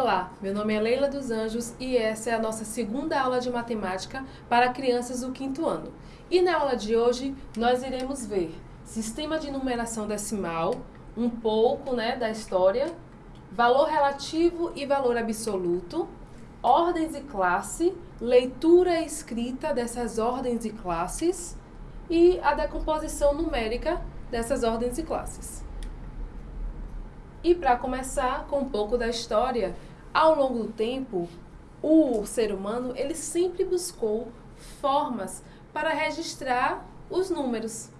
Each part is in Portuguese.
Olá, meu nome é Leila dos Anjos e essa é a nossa segunda aula de matemática para crianças do quinto ano. E na aula de hoje nós iremos ver sistema de numeração decimal, um pouco né, da história, valor relativo e valor absoluto, ordens e classe, leitura e escrita dessas ordens e classes e a decomposição numérica dessas ordens e classes. E para começar com um pouco da história, ao longo do tempo, o ser humano ele sempre buscou formas para registrar os números.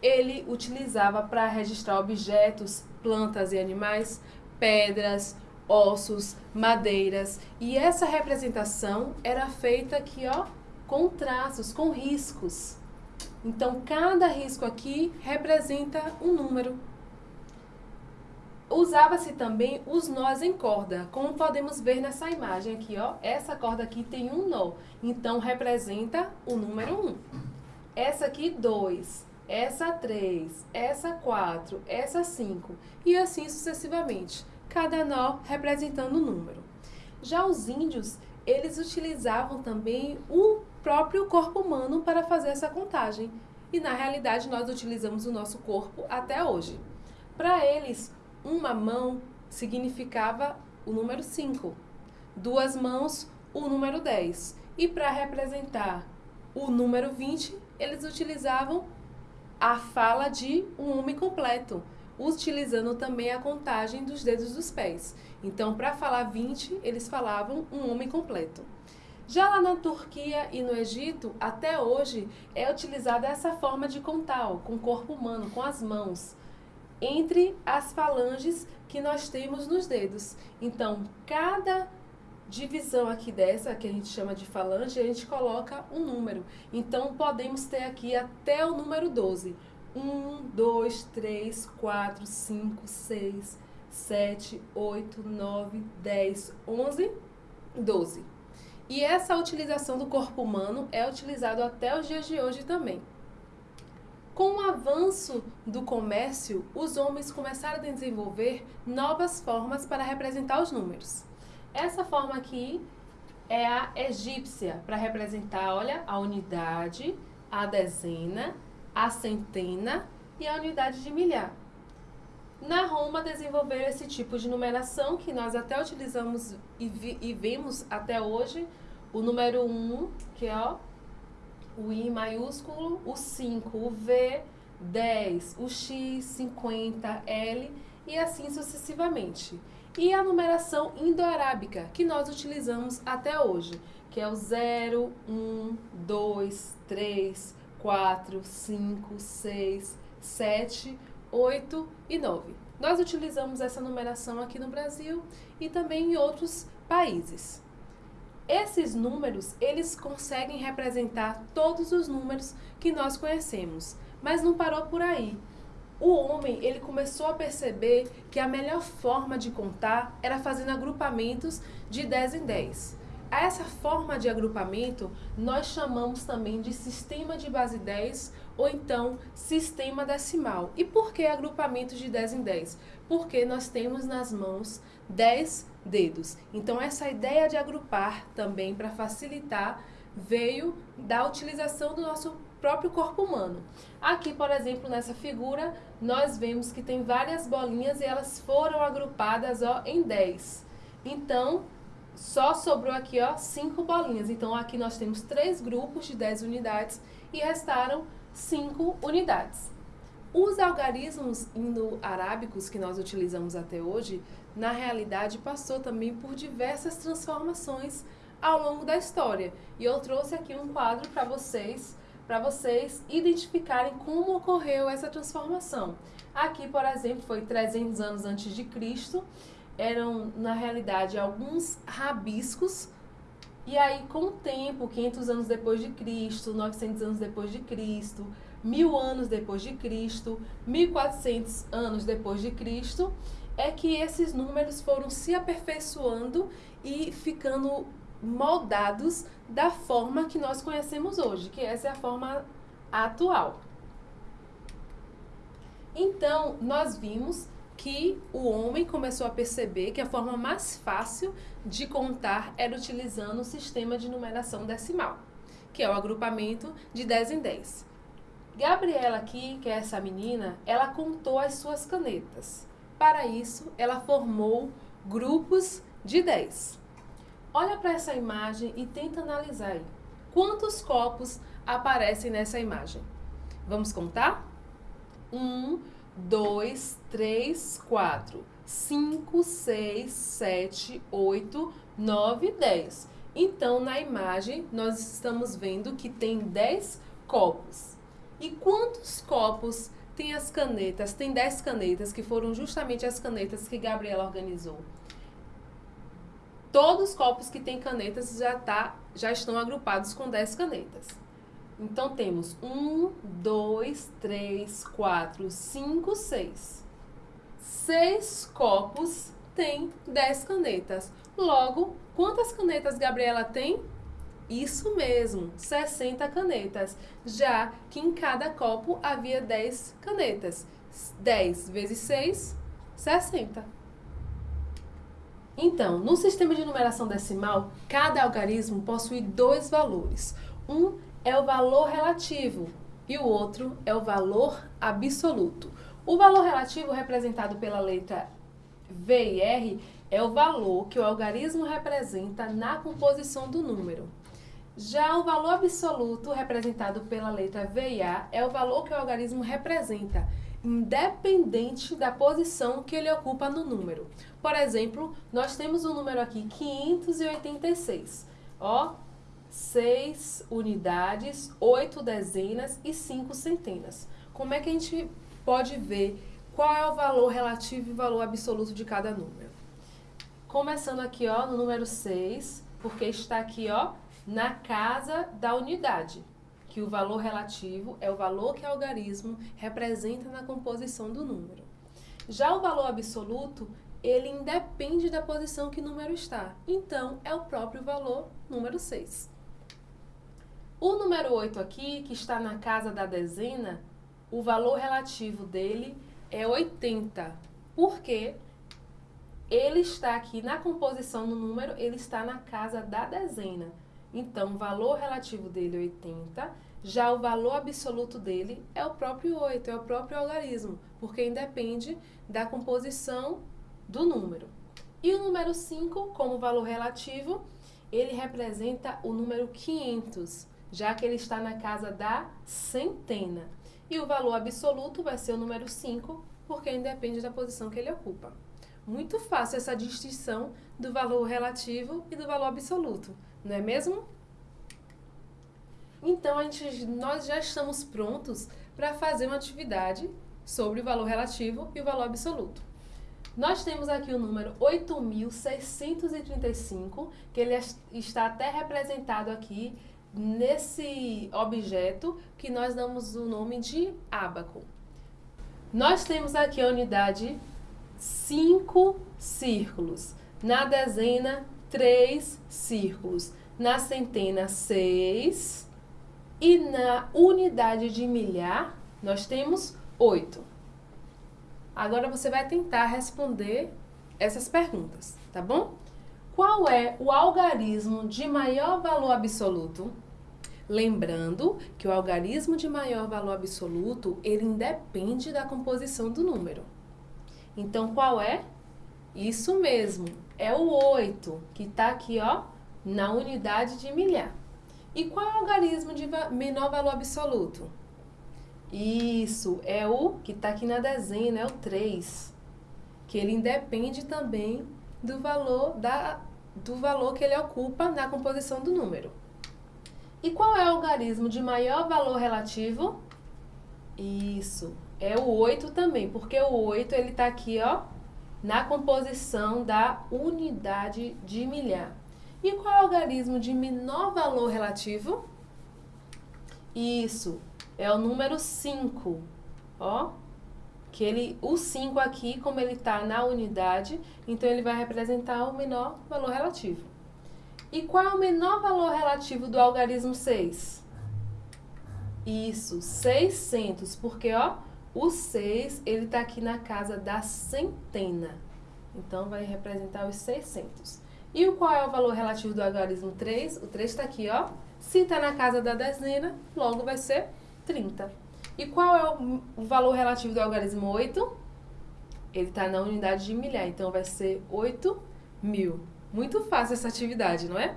Ele utilizava para registrar objetos, plantas e animais, pedras, ossos, madeiras, e essa representação era feita aqui, ó, com traços, com riscos. Então, cada risco aqui representa um número. Usava-se também os nós em corda, como podemos ver nessa imagem aqui, ó. Essa corda aqui tem um nó, então representa o número 1. Um. Essa aqui, 2. Essa, 3. Essa, 4. Essa, 5. E assim sucessivamente, cada nó representando um número. Já os índios, eles utilizavam também o próprio corpo humano para fazer essa contagem. E na realidade, nós utilizamos o nosso corpo até hoje. Para eles, uma mão significava o número 5, duas mãos, o número 10. E para representar o número 20, eles utilizavam a fala de um homem completo, utilizando também a contagem dos dedos dos pés. Então, para falar 20, eles falavam um homem completo. Já lá na Turquia e no Egito, até hoje, é utilizada essa forma de contar, ó, com o corpo humano, com as mãos entre as falanges que nós temos nos dedos. Então, cada divisão aqui dessa, que a gente chama de falange, a gente coloca um número. Então, podemos ter aqui até o número 12. 1, 2, 3, 4, 5, 6, 7, 8, 9, 10, 11, 12. E essa utilização do corpo humano é utilizado até os dias de hoje também. Com o avanço do comércio, os homens começaram a desenvolver novas formas para representar os números. Essa forma aqui é a egípcia, para representar, olha, a unidade, a dezena, a centena e a unidade de milhar. Na Roma desenvolveram esse tipo de numeração que nós até utilizamos e, vi, e vemos até hoje, o número 1, que é ó, o I maiúsculo, o 5, o V, 10, o X, 50, L e assim sucessivamente. E a numeração indo-arábica, que nós utilizamos até hoje, que é o 0, 1, 2, 3, 4, 5, 6, 7, 8 e 9. Nós utilizamos essa numeração aqui no Brasil e também em outros países. Esses números, eles conseguem representar todos os números que nós conhecemos, mas não parou por aí. O homem, ele começou a perceber que a melhor forma de contar era fazendo agrupamentos de 10 em 10. A essa forma de agrupamento, nós chamamos também de sistema de base 10 ou então sistema decimal. E por que agrupamento de 10 em 10? Porque nós temos nas mãos 10 dedos. Então, essa ideia de agrupar também para facilitar veio da utilização do nosso próprio corpo humano. Aqui, por exemplo, nessa figura, nós vemos que tem várias bolinhas e elas foram agrupadas ó, em 10. Então, só sobrou aqui ó, 5 bolinhas. Então, aqui nós temos três grupos de 10 unidades e restaram 5 unidades. Os algarismos indo-arábicos que nós utilizamos até hoje na realidade passou também por diversas transformações ao longo da história. E eu trouxe aqui um quadro para vocês, para vocês identificarem como ocorreu essa transformação. Aqui, por exemplo, foi 300 anos antes de Cristo, eram na realidade alguns rabiscos e aí, com o tempo, 500 anos depois de Cristo, 900 anos depois de Cristo, mil anos depois de Cristo, 1400 anos depois de Cristo, é que esses números foram se aperfeiçoando e ficando moldados da forma que nós conhecemos hoje, que essa é a forma atual. Então, nós vimos que o homem começou a perceber que a forma mais fácil de contar era utilizando o sistema de numeração decimal, que é o agrupamento de 10 em 10. Gabriela aqui, que é essa menina, ela contou as suas canetas. Para isso, ela formou grupos de 10. Olha para essa imagem e tenta analisar aí. Quantos copos aparecem nessa imagem? Vamos contar? Um, dois, três, quatro, cinco, seis, sete, oito, nove, dez. Então, na imagem, nós estamos vendo que tem dez copos. E quantos copos tem as canetas? Tem dez canetas, que foram justamente as canetas que Gabriela organizou. Todos os copos que têm canetas já, tá, já estão agrupados com 10 canetas. Então, temos 1, 2, 3, 4, 5, 6. Seis copos têm 10 canetas. Logo, quantas canetas Gabriela tem? Isso mesmo, 60 canetas, já que em cada copo havia 10 canetas. 10 vezes 6, 60. Então, no sistema de numeração decimal, cada algarismo possui dois valores. Um é o valor relativo e o outro é o valor absoluto. O valor relativo, representado pela letra V e R, é o valor que o algarismo representa na composição do número. Já o valor absoluto, representado pela letra V e A, é o valor que o algarismo representa, independente da posição que ele ocupa no número. Por exemplo, nós temos o um número aqui 586. Ó, 6 unidades, 8 dezenas e 5 centenas. Como é que a gente pode ver qual é o valor relativo e valor absoluto de cada número? Começando aqui, ó, no número 6, porque está aqui, ó, na casa da unidade, que o valor relativo é o valor que o algarismo representa na composição do número. Já o valor absoluto, ele independe da posição que o número está. Então, é o próprio valor número 6. O número 8 aqui, que está na casa da dezena, o valor relativo dele é 80, porque ele está aqui na composição do número, ele está na casa da dezena. Então, o valor relativo dele é 80, já o valor absoluto dele é o próprio 8, é o próprio algarismo, porque independe da composição do número. E o número 5, como valor relativo, ele representa o número 500, já que ele está na casa da centena. E o valor absoluto vai ser o número 5, porque independe da posição que ele ocupa. Muito fácil essa distinção do valor relativo e do valor absoluto, não é mesmo? Então, a gente, nós já estamos prontos para fazer uma atividade sobre o valor relativo e o valor absoluto. Nós temos aqui o número 8.635, que ele está até representado aqui nesse objeto que nós damos o nome de ábaco. Nós temos aqui a unidade 5 círculos, na dezena 3 círculos, na centena 6 e na unidade de milhar nós temos 8. Agora você vai tentar responder essas perguntas, tá bom? Qual é o algarismo de maior valor absoluto? Lembrando que o algarismo de maior valor absoluto, ele independe da composição do número. Então, qual é? Isso mesmo, é o 8, que está aqui, ó, na unidade de milhar. E qual é o algarismo de menor valor absoluto? Isso, é o que está aqui na dezena, é o 3. Que ele independe também do valor, da, do valor que ele ocupa na composição do número. E qual é o algarismo de maior valor relativo? Isso, é o 8 também, porque o 8 ele está aqui, ó, na composição da unidade de milhar. E qual é o algarismo de menor valor relativo? Isso, é o número 5, ó. Que ele, o 5 aqui, como ele está na unidade, então ele vai representar o menor valor relativo. E qual é o menor valor relativo do algarismo 6? Isso, 600, porque ó, O 6, ele está aqui na casa da centena. Então, vai representar os 600. E o qual é o valor relativo do algarismo 3? O 3 está aqui, ó. Se está na casa da dezena, logo vai ser 30. E qual é o valor relativo do algarismo 8? Ele está na unidade de milhar, então vai ser 8 mil. Muito fácil essa atividade, não é?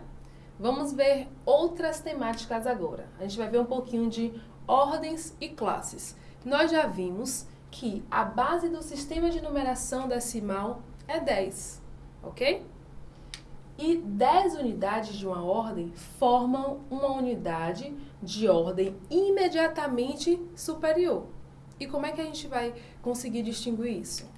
Vamos ver outras temáticas agora. A gente vai ver um pouquinho de ordens e classes. Nós já vimos que a base do sistema de numeração decimal é 10, ok? E 10 unidades de uma ordem formam uma unidade de ordem imediatamente superior. E como é que a gente vai conseguir distinguir isso?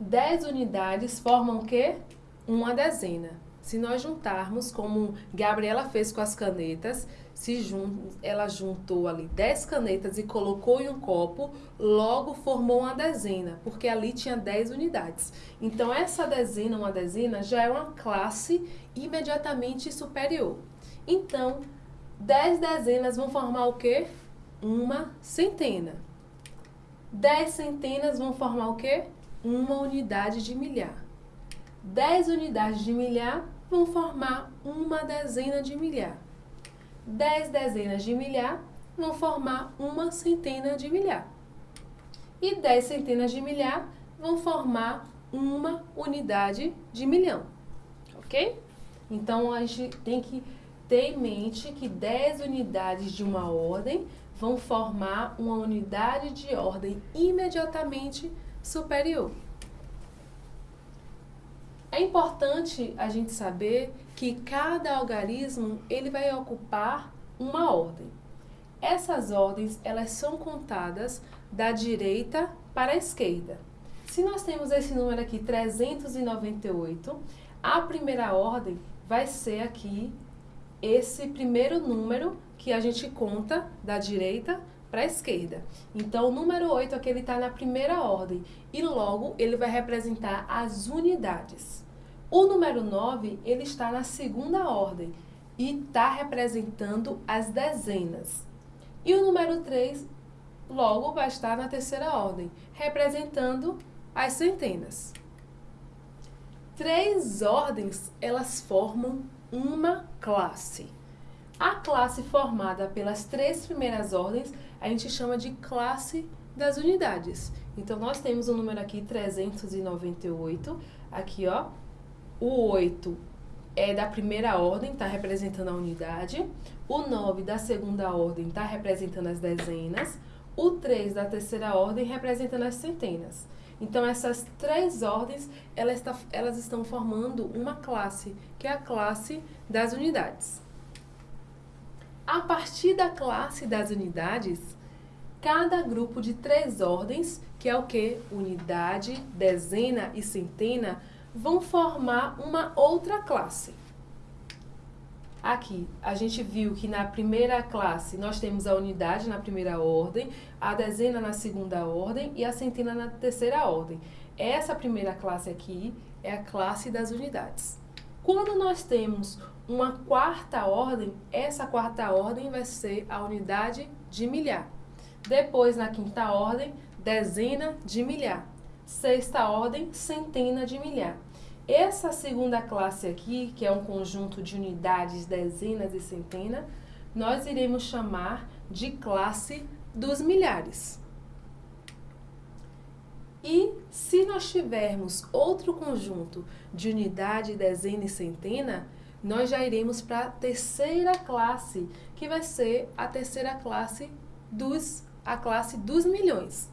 10 unidades formam o quê? Uma dezena. Se nós juntarmos, como Gabriela fez com as canetas, se jun ela juntou ali 10 canetas e colocou em um copo, logo formou uma dezena, porque ali tinha 10 unidades. Então, essa dezena, uma dezena, já é uma classe imediatamente superior. Então, 10 dezenas vão formar o quê? Uma centena. 10 centenas vão formar o quê? Uma unidade de milhar. 10 unidades de milhar vão formar uma dezena de milhar. 10 dezenas de milhar vão formar uma centena de milhar. E 10 centenas de milhar vão formar uma unidade de milhão. Ok? Então, a gente tem que ter em mente que 10 unidades de uma ordem vão formar uma unidade de ordem imediatamente superior. É importante a gente saber que cada algarismo ele vai ocupar uma ordem. Essas ordens elas são contadas da direita para a esquerda. Se nós temos esse número aqui 398, a primeira ordem vai ser aqui esse primeiro número que a gente conta da direita para a esquerda. Então, o número 8 aqui está na primeira ordem e logo ele vai representar as unidades. O número 9, ele está na segunda ordem e está representando as dezenas. E o número 3, logo, vai estar na terceira ordem, representando as centenas. Três ordens, elas formam uma classe. A classe formada pelas três primeiras ordens, a gente chama de classe das unidades. Então, nós temos o número aqui 398, aqui ó, o 8 é da primeira ordem, está representando a unidade. O 9 da segunda ordem está representando as dezenas. O 3 da terceira ordem representando as centenas. Então, essas três ordens, elas, está, elas estão formando uma classe, que é a classe das unidades. A partir da classe das unidades, cada grupo de três ordens, que é o que? Unidade, dezena e centena, vão formar uma outra classe. Aqui, a gente viu que na primeira classe nós temos a unidade na primeira ordem, a dezena na segunda ordem e a centena na terceira ordem. Essa primeira classe aqui é a classe das unidades. Quando nós temos uma quarta ordem, essa quarta ordem vai ser a unidade de milhar. Depois, na quinta ordem, dezena de milhar sexta ordem, centena de milhar. Essa segunda classe aqui, que é um conjunto de unidades, dezenas e centena, nós iremos chamar de classe dos milhares. E se nós tivermos outro conjunto de unidade, dezena e centena, nós já iremos para a terceira classe, que vai ser a terceira classe dos, a classe dos milhões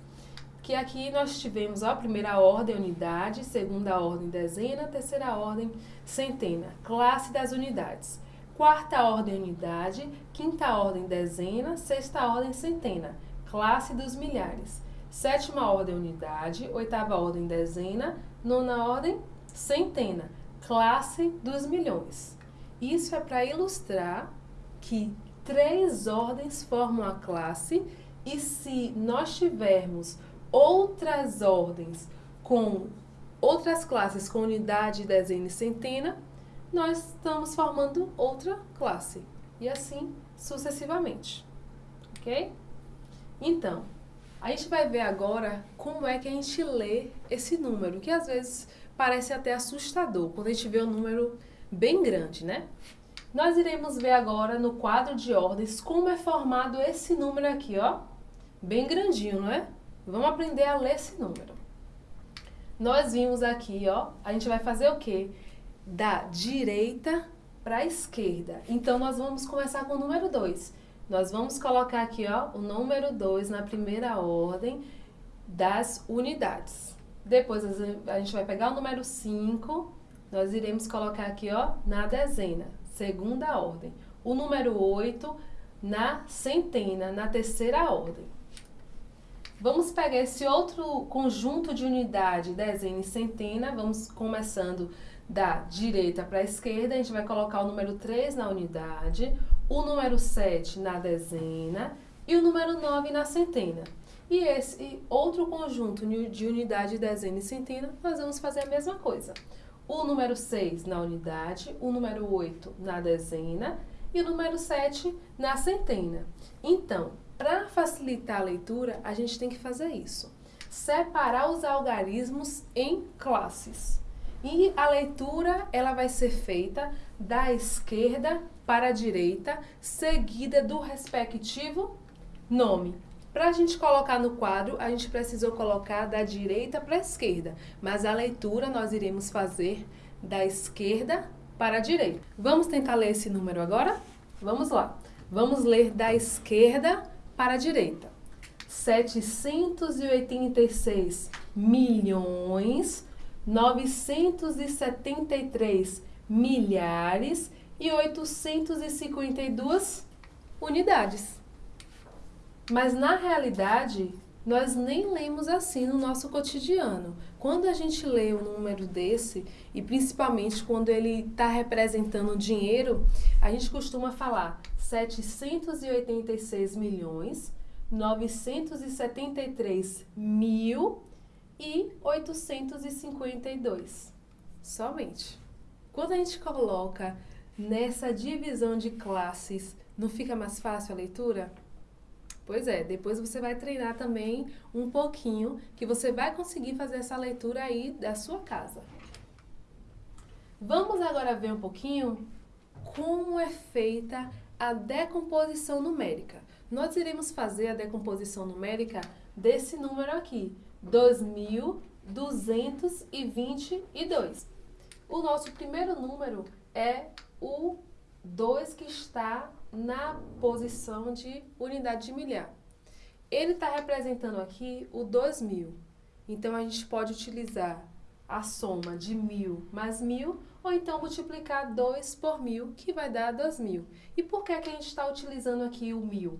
que aqui nós tivemos a primeira ordem unidade, segunda ordem dezena, terceira ordem centena, classe das unidades. Quarta ordem unidade, quinta ordem dezena, sexta ordem centena, classe dos milhares. Sétima ordem unidade, oitava ordem dezena, nona ordem centena, classe dos milhões. Isso é para ilustrar que três ordens formam a classe e se nós tivermos outras ordens com outras classes com unidade, dezena e centena, nós estamos formando outra classe. E assim sucessivamente. Ok? Então, A gente vai ver agora como é que a gente lê esse número, que às vezes parece até assustador quando a gente vê um número bem grande, né? Nós iremos ver agora no quadro de ordens como é formado esse número aqui, ó. Bem grandinho, não é? Vamos aprender a ler esse número. Nós vimos aqui, ó, a gente vai fazer o quê? Da direita para a esquerda. Então, nós vamos começar com o número 2. Nós vamos colocar aqui, ó, o número 2 na primeira ordem das unidades. Depois, a gente vai pegar o número 5, nós iremos colocar aqui, ó, na dezena, segunda ordem. O número 8 na centena, na terceira ordem. Vamos pegar esse outro conjunto de unidade, dezena e centena, vamos começando da direita para a esquerda, a gente vai colocar o número 3 na unidade, o número 7 na dezena e o número 9 na centena. E esse outro conjunto de unidade, dezena e centena, nós vamos fazer a mesma coisa. O número 6 na unidade, o número 8 na dezena e o número 7 na centena. Então, para facilitar a leitura, a gente tem que fazer isso. Separar os algarismos em classes. E a leitura ela vai ser feita da esquerda para a direita, seguida do respectivo nome. Para a gente colocar no quadro, a gente precisou colocar da direita para a esquerda, mas a leitura nós iremos fazer da esquerda para a direita. Vamos tentar ler esse número agora? Vamos lá. Vamos ler da esquerda para a direita. 786 milhões 973 milhares e 852 unidades. Mas na realidade, nós nem lemos assim no nosso cotidiano. Quando a gente lê um número desse, e principalmente quando ele está representando dinheiro, a gente costuma falar 786 milhões 973 mil e 852 somente. Quando a gente coloca nessa divisão de classes, não fica mais fácil a leitura? Pois é, depois você vai treinar também um pouquinho, que você vai conseguir fazer essa leitura aí da sua casa. Vamos agora ver um pouquinho como é feita a decomposição numérica. Nós iremos fazer a decomposição numérica desse número aqui, 2.222. O nosso primeiro número é o 2 que está na posição de unidade de milhar. Ele está representando aqui o 2.000. Então, a gente pode utilizar a soma de 1.000 mais 1.000 ou então multiplicar 2 por 1.000, que vai dar 2.000. E por que, que a gente está utilizando aqui o 1.000?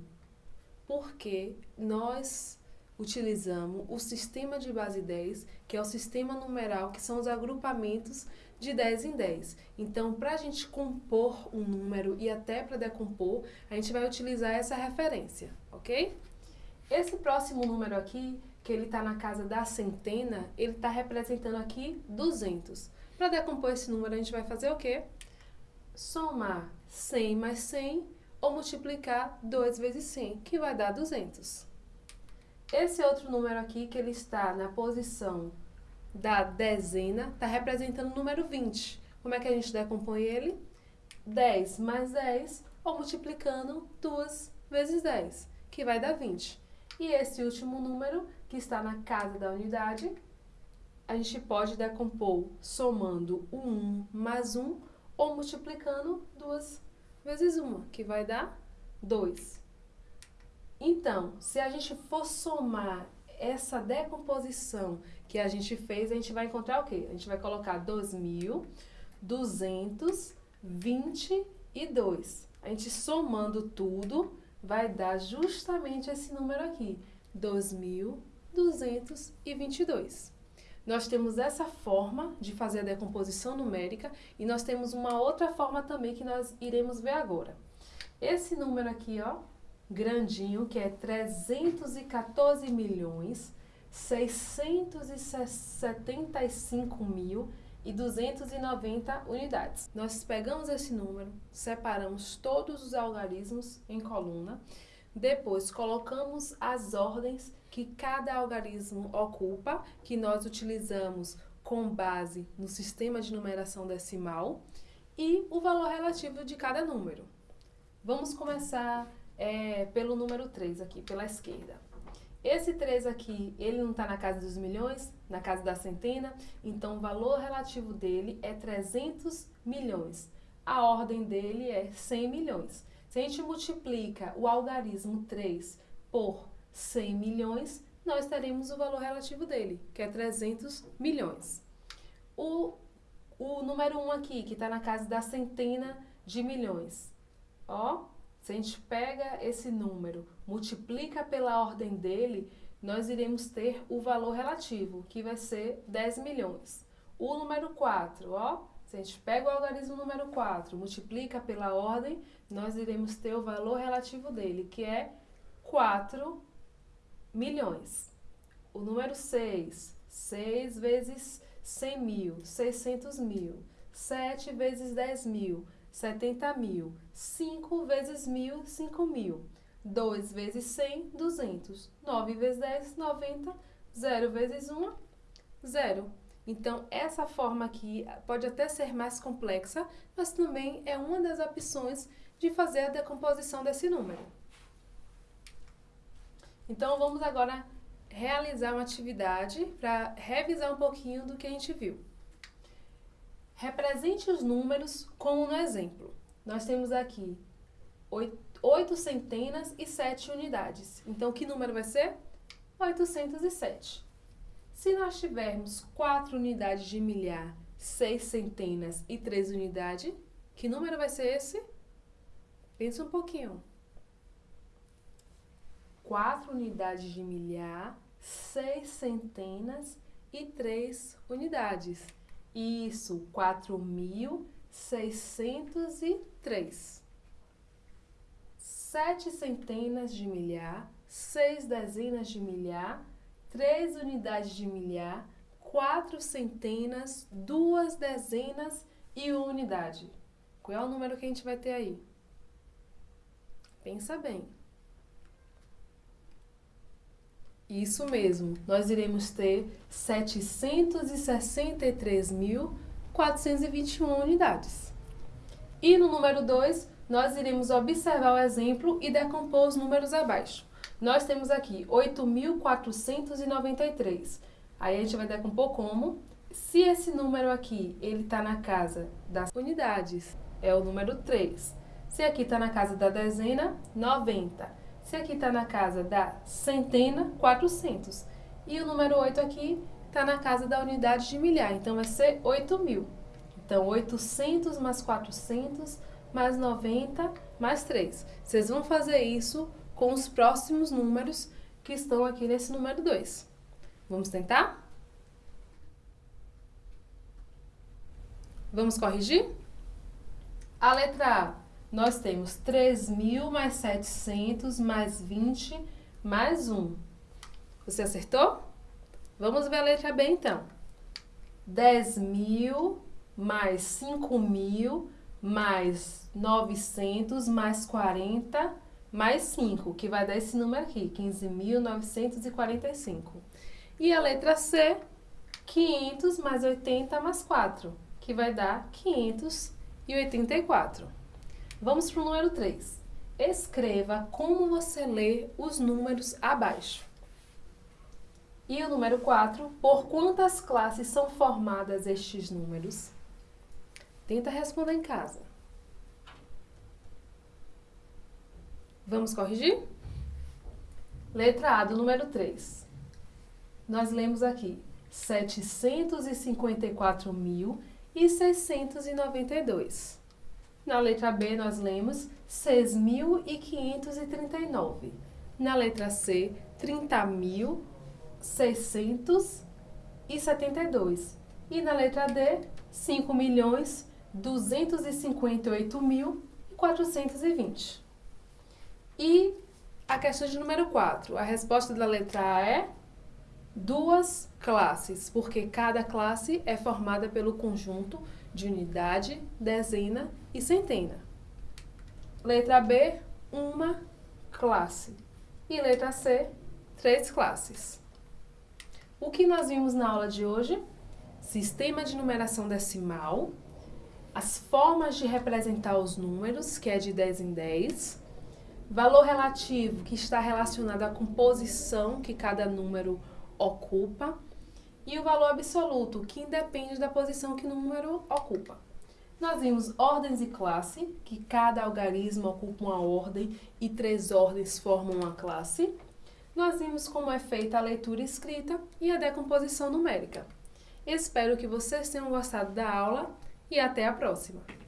Porque nós utilizamos o sistema de base 10, que é o sistema numeral, que são os agrupamentos de 10 em 10. Então, para a gente compor um número e até para decompor, a gente vai utilizar essa referência, ok? Esse próximo número aqui, que ele está na casa da centena, ele está representando aqui 200. Para decompor esse número, a gente vai fazer o quê? Somar 100 mais 100 ou multiplicar 2 vezes 100, que vai dar 200. Esse outro número aqui, que ele está na posição da dezena, está representando o número 20. Como é que a gente decompõe ele? 10 mais 10, ou multiplicando 2 vezes 10, que vai dar 20. E esse último número, que está na casa da unidade, a gente pode decompor somando o 1 mais 1, ou multiplicando 2 vezes 1, que vai dar 2. Então, se a gente for somar essa decomposição que a gente fez, a gente vai encontrar o quê? A gente vai colocar 2.222. A gente somando tudo, vai dar justamente esse número aqui, 2.222. Nós temos essa forma de fazer a decomposição numérica e nós temos uma outra forma também que nós iremos ver agora. Esse número aqui, ó, grandinho, que é 314 milhões 675 mil e 290 unidades. Nós pegamos esse número, separamos todos os algarismos em coluna, Depois, colocamos as ordens que cada algarismo ocupa, que nós utilizamos com base no sistema de numeração decimal, e o valor relativo de cada número. Vamos começar é, pelo número 3 aqui, pela esquerda. Esse 3 aqui, ele não está na casa dos milhões, na casa da centena, então o valor relativo dele é 300 milhões. A ordem dele é 100 milhões. Se a gente multiplica o algarismo 3 por 100 milhões, nós teremos o valor relativo dele, que é 300 milhões. O, o número 1 aqui, que está na casa da centena de milhões. Ó, se a gente pega esse número, multiplica pela ordem dele, nós iremos ter o valor relativo, que vai ser 10 milhões. O número 4, ó, se a gente pega o algarismo número 4, multiplica pela ordem, nós iremos ter o valor relativo dele, que é 4 milhões. O número 6, 6 vezes 100 mil, 600 mil. 7 vezes 10 mil, 70 mil. 5 vezes mil, 5 mil. 2 vezes 100, 200. 9 vezes 10, 90. 0 vezes 1, 0. Então, essa forma aqui pode até ser mais complexa, mas também é uma das opções de fazer a decomposição desse número. Então, vamos agora realizar uma atividade para revisar um pouquinho do que a gente viu. Represente os números como no exemplo. Nós temos aqui oito centenas e sete unidades. Então, que número vai ser? 807. Se nós tivermos 4 unidades de milhar, 6 centenas e 3 unidades, que número vai ser esse? Pensa um pouquinho. 4 unidades de milhar, 6 centenas e 3 unidades. Isso, 4.603. 7 centenas de milhar, 6 dezenas de milhar, três unidades de milhar, quatro centenas, duas dezenas e uma unidade. Qual é o número que a gente vai ter aí? Pensa bem. Isso mesmo, nós iremos ter 763.421 unidades. E no número 2, nós iremos observar o exemplo e decompor os números abaixo. Nós temos aqui 8.493. Aí a gente vai decompor como? Se esse número aqui, ele está na casa das unidades, é o número 3. Se aqui está na casa da dezena, 90. Se aqui está na casa da centena, 400. E o número 8 aqui está na casa da unidade de milhar, então vai ser 8 mil. Então, 800 mais 400 mais 90 mais 3. Vocês vão fazer isso com os próximos números que estão aqui nesse número 2. Vamos tentar? Vamos corrigir? A letra A, nós temos 3.000 mais 700 mais 20 mais 1. Você acertou? Vamos ver a letra B então. 10.000 mais 5.000 mais 900 mais 40 mais 5, que vai dar esse número aqui, 15.945. E a letra C, 500 mais 80 mais 4, que vai dar 584. Vamos para o número 3. Escreva como você lê os números abaixo. E o número 4, por quantas classes são formadas estes números? Tenta responder em casa. Vamos corrigir? Letra A do número 3. Nós lemos aqui 754.692. Na letra B, nós lemos 6.539. Na letra C, 30.672. E na letra D, 5.258.420. E a questão de número 4. A resposta da letra A é duas classes, porque cada classe é formada pelo conjunto de unidade, dezena e centena. Letra B, uma classe. E letra C, três classes. O que nós vimos na aula de hoje? Sistema de numeração decimal, as formas de representar os números, que é de 10 em 10, valor relativo, que está relacionado à composição que cada número ocupa, e o valor absoluto, que independe da posição que o número ocupa. Nós vimos ordens e classe, que cada algarismo ocupa uma ordem e três ordens formam uma classe. Nós vimos como é feita a leitura escrita e a decomposição numérica. Espero que vocês tenham gostado da aula e até a próxima!